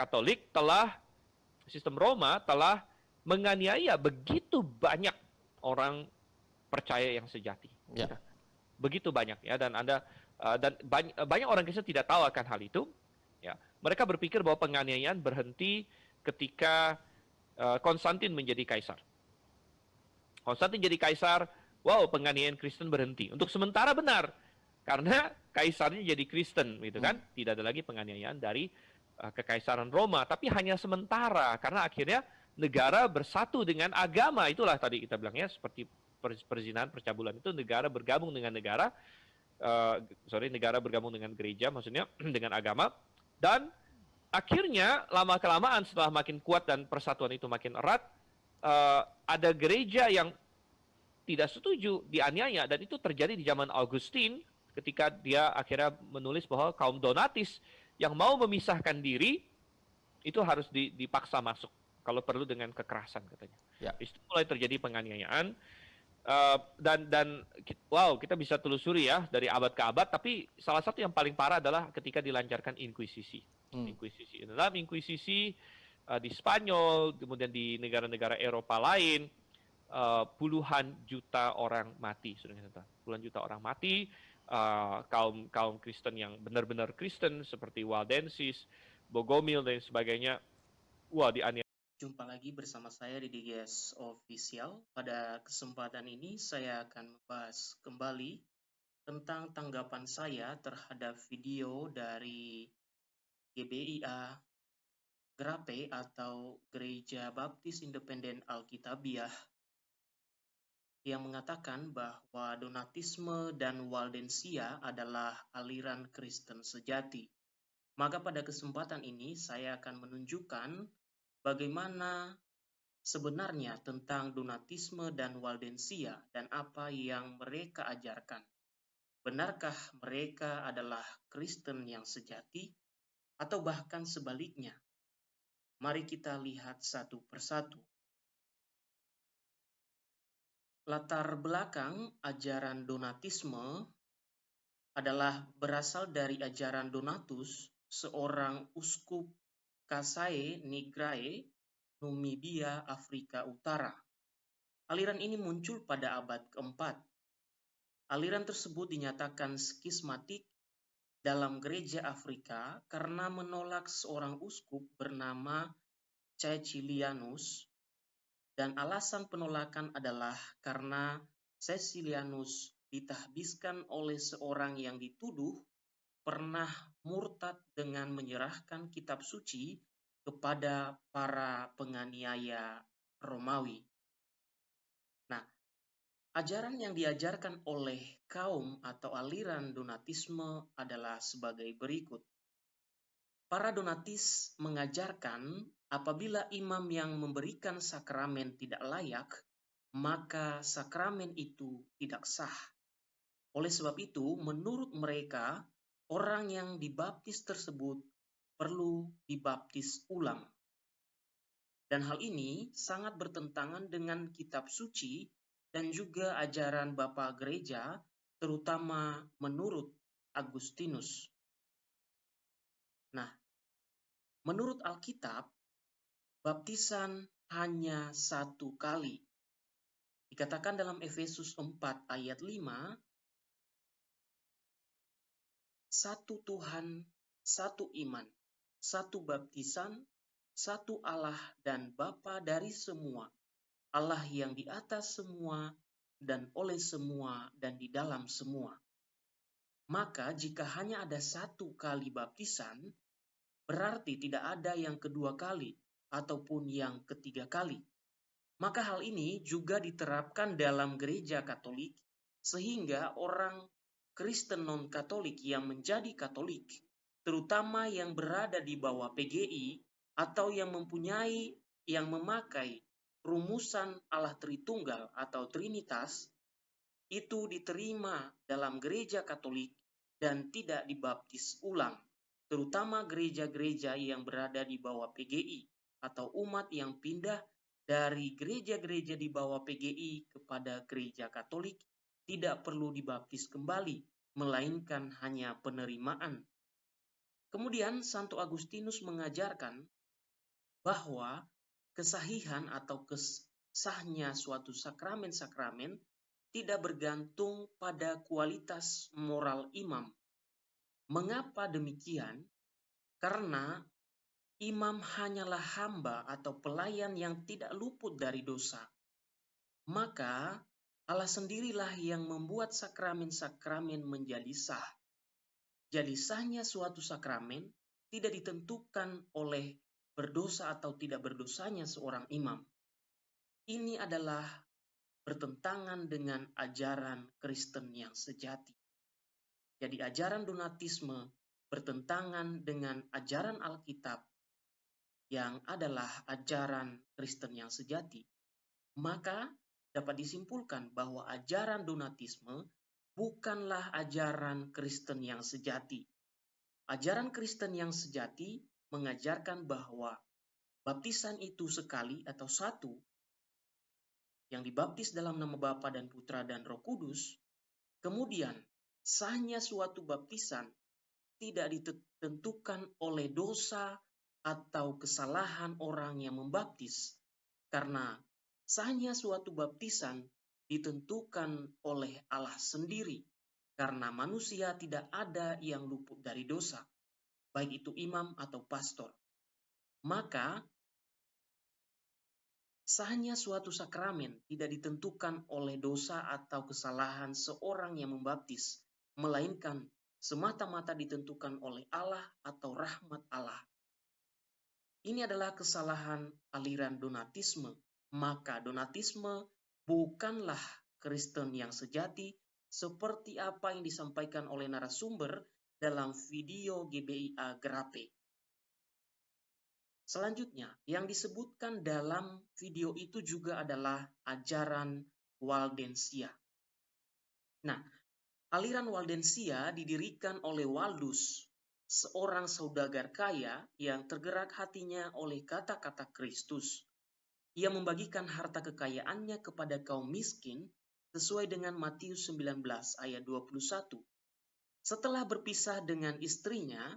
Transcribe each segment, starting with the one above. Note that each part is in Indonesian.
Katolik telah sistem Roma telah menganiaya begitu banyak orang percaya yang sejati. Ya. Begitu banyak ya dan Anda uh, dan banyak, banyak orang Kristen tidak tahu akan hal itu. Ya. Mereka berpikir bahwa penganiayaan berhenti ketika uh, Konstantin menjadi kaisar. Konstantin jadi kaisar, wow penganiayaan Kristen berhenti. Untuk sementara benar, karena kaisarnya jadi Kristen, gitu kan? Hmm. Tidak ada lagi penganiayaan dari kekaisaran Roma, tapi hanya sementara karena akhirnya negara bersatu dengan agama. Itulah tadi kita bilangnya seperti perzinahan, percabulan itu negara bergabung dengan negara, uh, sorry negara bergabung dengan gereja, maksudnya dengan agama, dan akhirnya lama kelamaan setelah makin kuat dan persatuan itu makin erat, uh, ada gereja yang tidak setuju dianiaya dan itu terjadi di zaman Augustine ketika dia akhirnya menulis bahwa kaum Donatis yang mau memisahkan diri itu harus dipaksa masuk kalau perlu dengan kekerasan katanya. Ya. Itu mulai terjadi penganiayaan uh, dan dan wow kita bisa telusuri ya dari abad ke abad tapi salah satu yang paling parah adalah ketika dilancarkan inkuisisi. Hmm. Inkuisisi. Dalam inkuisisi uh, di Spanyol, kemudian di negara-negara Eropa lain, uh, puluhan juta orang mati, sudah puluhan juta orang mati, uh, kaum kaum Kristen yang benar-benar Kristen seperti Waldensis, Bogomil dan sebagainya, wah dianiaya. Jumpa lagi bersama saya di DGS Official. Pada kesempatan ini saya akan membahas kembali tentang tanggapan saya terhadap video dari GBIA Grape atau Gereja Baptis Independen Alkitabiah yang mengatakan bahwa Donatisme dan Waldensia adalah aliran Kristen sejati. Maka pada kesempatan ini saya akan menunjukkan bagaimana sebenarnya tentang Donatisme dan Waldensia dan apa yang mereka ajarkan. Benarkah mereka adalah Kristen yang sejati atau bahkan sebaliknya? Mari kita lihat satu persatu. Latar belakang ajaran Donatisme adalah berasal dari ajaran Donatus, seorang uskup Kasai Nigrae, Numibia, Afrika Utara. Aliran ini muncul pada abad keempat. Aliran tersebut dinyatakan skismatik dalam gereja Afrika karena menolak seorang uskup bernama Caecilianus dan alasan penolakan adalah karena Caecilianus ditahbiskan oleh seorang yang dituduh pernah murtad dengan menyerahkan kitab suci kepada para penganiaya Romawi. Ajaran yang diajarkan oleh kaum atau aliran Donatisme adalah sebagai berikut. Para Donatis mengajarkan apabila imam yang memberikan sakramen tidak layak, maka sakramen itu tidak sah. Oleh sebab itu, menurut mereka, orang yang dibaptis tersebut perlu dibaptis ulang. Dan hal ini sangat bertentangan dengan kitab suci dan juga ajaran Bapak Gereja, terutama menurut Agustinus. Nah, menurut Alkitab, baptisan hanya satu kali. Dikatakan dalam Efesus 4 ayat 5, satu Tuhan, satu iman, satu baptisan, satu Allah dan Bapa dari semua, Allah yang di atas semua dan oleh semua dan di dalam semua. Maka jika hanya ada satu kali baptisan, berarti tidak ada yang kedua kali ataupun yang ketiga kali. Maka hal ini juga diterapkan dalam gereja Katolik, sehingga orang Kristen non-Katolik yang menjadi Katolik, terutama yang berada di bawah PGI atau yang mempunyai yang memakai rumusan Allah Tritunggal atau Trinitas itu diterima dalam gereja Katolik dan tidak dibaptis ulang, terutama gereja-gereja yang berada di bawah PGI atau umat yang pindah dari gereja-gereja di bawah PGI kepada gereja Katolik tidak perlu dibaptis kembali, melainkan hanya penerimaan. Kemudian Santo Agustinus mengajarkan bahwa kesahihan atau kesahnya suatu sakramen-sakramen tidak bergantung pada kualitas moral imam. Mengapa demikian? Karena imam hanyalah hamba atau pelayan yang tidak luput dari dosa. Maka Allah sendirilah yang membuat sakramen-sakramen menjadi sah. Jadi sahnya suatu sakramen tidak ditentukan oleh berdosa atau tidak berdosanya seorang imam. Ini adalah bertentangan dengan ajaran Kristen yang sejati. Jadi ajaran donatisme bertentangan dengan ajaran Alkitab yang adalah ajaran Kristen yang sejati. Maka dapat disimpulkan bahwa ajaran donatisme bukanlah ajaran Kristen yang sejati. Ajaran Kristen yang sejati mengajarkan bahwa baptisan itu sekali atau satu yang dibaptis dalam nama Bapa dan Putra dan Roh Kudus, kemudian sahnya suatu baptisan tidak ditentukan oleh dosa atau kesalahan orang yang membaptis, karena sahnya suatu baptisan ditentukan oleh Allah sendiri karena manusia tidak ada yang luput dari dosa, baik itu imam atau pastor. Maka sahnya suatu sakramen tidak ditentukan oleh dosa atau kesalahan seorang yang membaptis, melainkan semata-mata ditentukan oleh Allah atau rahmat Allah. Ini adalah kesalahan aliran donatisme. Maka donatisme bukanlah Kristen yang sejati seperti apa yang disampaikan oleh narasumber dalam video GBIA Grape. Selanjutnya, yang disebutkan dalam video itu juga adalah ajaran Waldensia. Nah, aliran Waldensia didirikan oleh Waldus, seorang saudagar kaya yang tergerak hatinya oleh kata-kata Kristus. Ia membagikan harta kekayaannya kepada kaum miskin sesuai dengan Matius 19 ayat 21. Setelah berpisah dengan istrinya,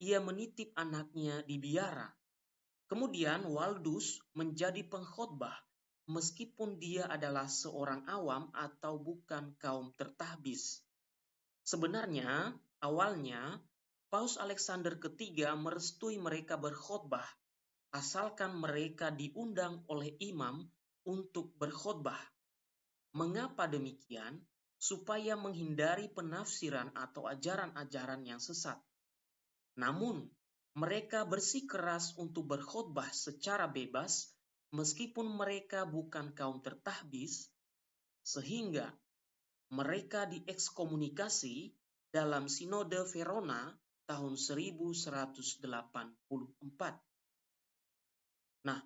ia menitip anaknya di biara. Kemudian Waldus menjadi pengkhotbah meskipun dia adalah seorang awam atau bukan kaum tertahbis. Sebenarnya, awalnya Paus Alexander ketiga merestui mereka berkhotbah asalkan mereka diundang oleh imam untuk berkhotbah. Mengapa demikian? Supaya menghindari penafsiran atau ajaran-ajaran yang sesat. Namun, mereka bersikeras untuk berkhotbah secara bebas meskipun mereka bukan kaum tertahbis, sehingga mereka diekskomunikasi dalam Sinode Verona tahun 1184. Nah,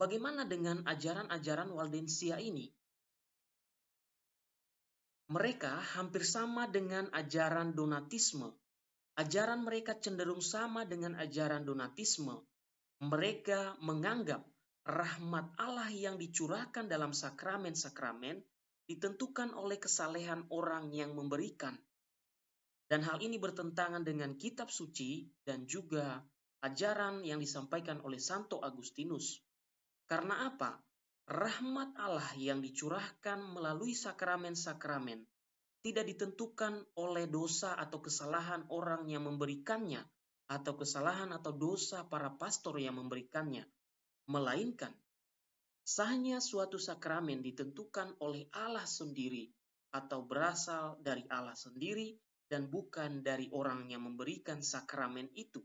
bagaimana dengan ajaran-ajaran Waldensia ini? Mereka hampir sama dengan ajaran Donatisme. Ajaran mereka cenderung sama dengan ajaran Donatisme. Mereka menganggap rahmat Allah yang dicurahkan dalam sakramen-sakramen ditentukan oleh kesalehan orang yang memberikan. Dan hal ini bertentangan dengan kitab suci dan juga ajaran yang disampaikan oleh Santo Agustinus. Karena apa? Rahmat Allah yang dicurahkan melalui sakramen-sakramen tidak ditentukan oleh dosa atau kesalahan orang yang memberikannya atau kesalahan atau dosa para pastor yang memberikannya, melainkan sahnya suatu sakramen ditentukan oleh Allah sendiri atau berasal dari Allah sendiri dan bukan dari orang yang memberikan sakramen itu.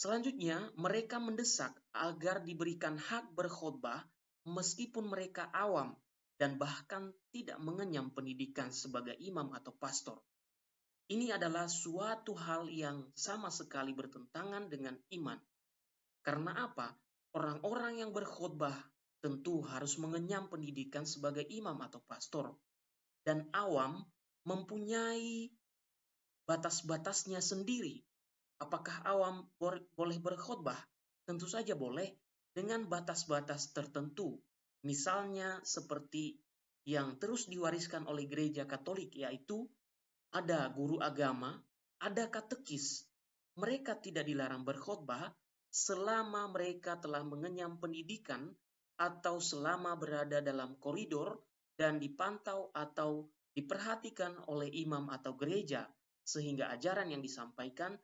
Selanjutnya, mereka mendesak agar diberikan hak berkhotbah meskipun mereka awam dan bahkan tidak mengenyam pendidikan sebagai imam atau pastor. Ini adalah suatu hal yang sama sekali bertentangan dengan iman. Karena apa? Orang-orang yang berkhotbah tentu harus mengenyam pendidikan sebagai imam atau pastor. Dan awam mempunyai batas-batasnya sendiri Apakah awam boleh berkhutbah? Tentu saja boleh dengan batas-batas tertentu. Misalnya seperti yang terus diwariskan oleh gereja Katolik yaitu ada guru agama, ada katekis, mereka tidak dilarang berkhotbah selama mereka telah mengenyam pendidikan atau selama berada dalam koridor dan dipantau atau diperhatikan oleh imam atau gereja sehingga ajaran yang disampaikan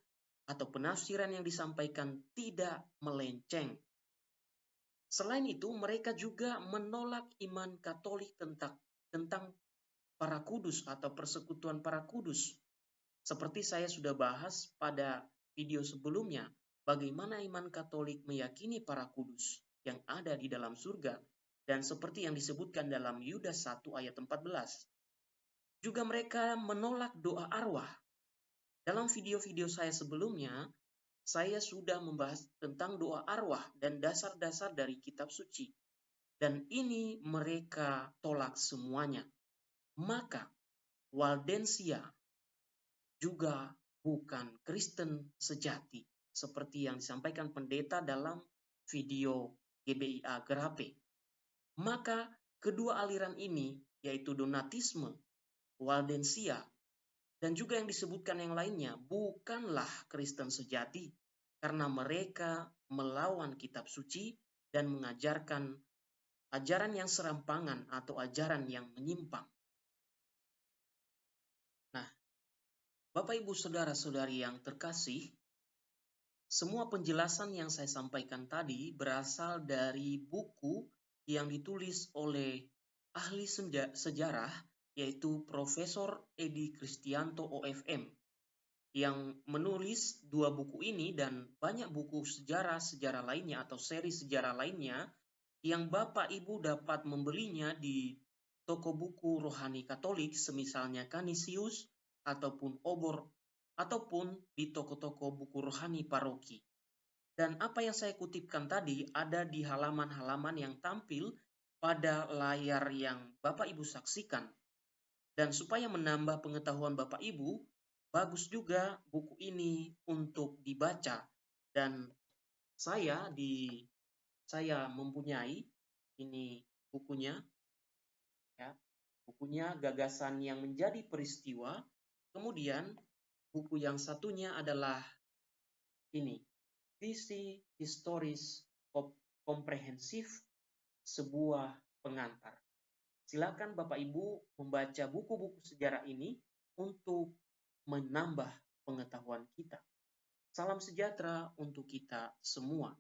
atau penafsiran yang disampaikan tidak melenceng. Selain itu, mereka juga menolak iman Katolik tentang tentang para kudus atau persekutuan para kudus. Seperti saya sudah bahas pada video sebelumnya, bagaimana iman Katolik meyakini para kudus yang ada di dalam surga dan seperti yang disebutkan dalam Yudas 1 ayat 14. Juga mereka menolak doa arwah. Dalam video-video saya sebelumnya, saya sudah membahas tentang doa arwah dan dasar-dasar dari kitab suci. Dan ini mereka tolak semuanya. Maka Waldensia juga bukan Kristen sejati seperti yang disampaikan pendeta dalam video GBIA Gerape. Maka kedua aliran ini yaitu Donatisme, Waldensia, dan juga yang disebutkan yang lainnya bukanlah Kristen sejati karena mereka melawan kitab suci dan mengajarkan ajaran yang serampangan atau ajaran yang menyimpang. Bapak, ibu, saudara-saudari yang terkasih, semua penjelasan yang saya sampaikan tadi berasal dari buku yang ditulis oleh ahli sejarah, yaitu Profesor Edi Kristianto OFM, yang menulis dua buku ini dan banyak buku sejarah-sejarah lainnya atau seri sejarah lainnya yang Bapak Ibu dapat membelinya di toko buku rohani Katolik, semisalnya Canisius, ataupun obor, ataupun di toko-toko buku rohani paroki. Dan apa yang saya kutipkan tadi ada di halaman-halaman yang tampil pada layar yang Bapak Ibu saksikan. Dan supaya menambah pengetahuan Bapak Ibu, bagus juga buku ini untuk dibaca. Dan saya di saya mempunyai ini bukunya ya. Bukunya gagasan yang menjadi peristiwa Kemudian buku yang satunya adalah ini, visi historis komprehensif sebuah pengantar. Silakan Bapak Ibu membaca buku-buku sejarah ini untuk menambah pengetahuan kita. Salam sejahtera untuk kita semua.